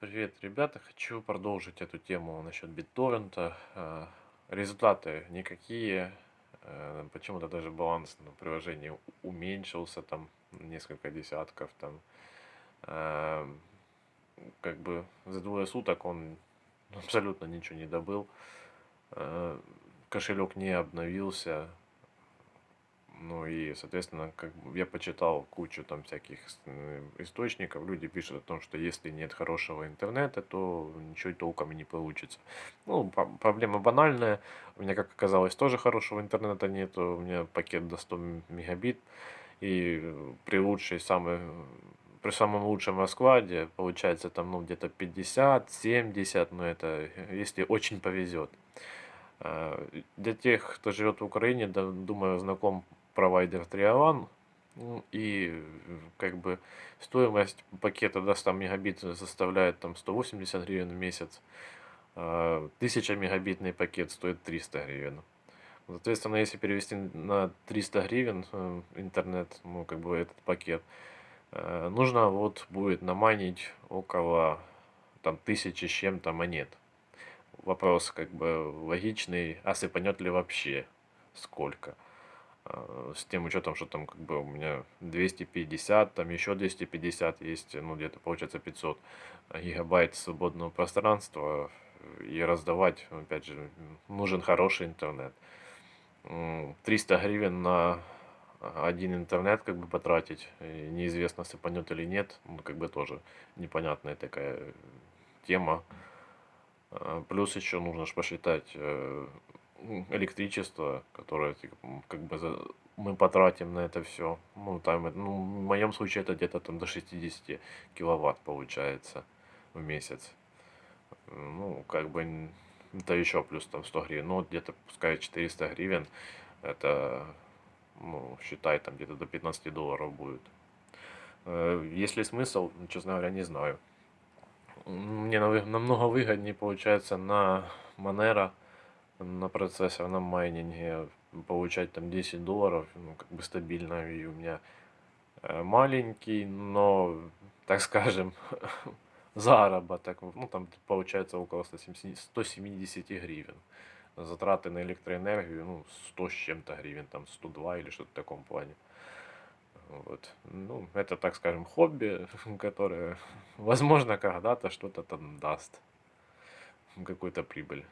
Привет, ребята! Хочу продолжить эту тему насчет BitTorrent. Э, результаты никакие. Э, почему-то даже баланс на приложении уменьшился там несколько десятков там. Э, Как бы за двое суток он абсолютно ничего не добыл. Кошелек не обновился. Ну и, соответственно, как я почитал кучу там всяких источников. Люди пишут о том, что если нет хорошего интернета, то ничего толком и не получится. Ну, проблема банальная. У меня, как оказалось, тоже хорошего интернета нет. У меня пакет до 100 м- мегабит. И э, при лучшей самой, при самом лучшем раскладе получается там ну где-то 50, 70, но это э, если очень повезет. А, Для тех, кто живет в Украине, да, думаю, знаком провайдер Триолан. Ну, И как бы стоимость пакета до 100 мегабит составляет там 180 гривен в месяц. а 1000 мегабитный пакет стоит 300 гривен. Соответственно, если перевести на 300 гривен э, интернет, ну как бы этот пакет, э, нужно вот будет наманить около там тысячи с чем-то монет. Вопрос как бы логичный, а сыпанет ли вообще сколько? А, С тем учетом, что там как бы у меня 250, там еще 250 есть, ну где-то получается 500 гигабайт свободного пространства. И раздавать, опять же, нужен хороший интернет. М, 300 гривен на один интернет как бы потратить, и неизвестно сыпанет или нет, ну как бы тоже непонятная такая тема. А, Плюс еще нужно ж посчитать э, электричество, которое типа, как бы мы потратим на это все. Ну, там, э, ну, в моем случае это где-то там до 60 киловатт получается в месяц. Ну, как бы это еще плюс там 100 гривен. Ну, где-то пускай 400 гривен. Это, ну, считай, там где-то до 15 долларов будет. Э, Есть ли смысл? Ну, Честно говоря, не знаю. Мне намного выгоднее получается на Monero, на процессор, на майнинге получать там 10 долларов, ну, как бы стабильно, и у меня э, маленький, но, так скажем, заработок, ну, там получается около 170, 170 гривен. Затраты на электроэнергию, ну, 100 с чем-то гривен, там 102 или что-то в таком плане. Вот. Ну, это, так скажем, хобби, которое, возможно, когда-то что-то там даст, какую-то прибыль.